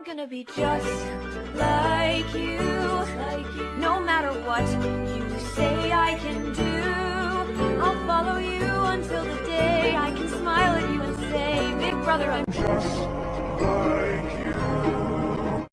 I'm gonna be just like you, no matter what you say I can do. I'll follow you until the day I can smile at you and say, Big brother, I'm just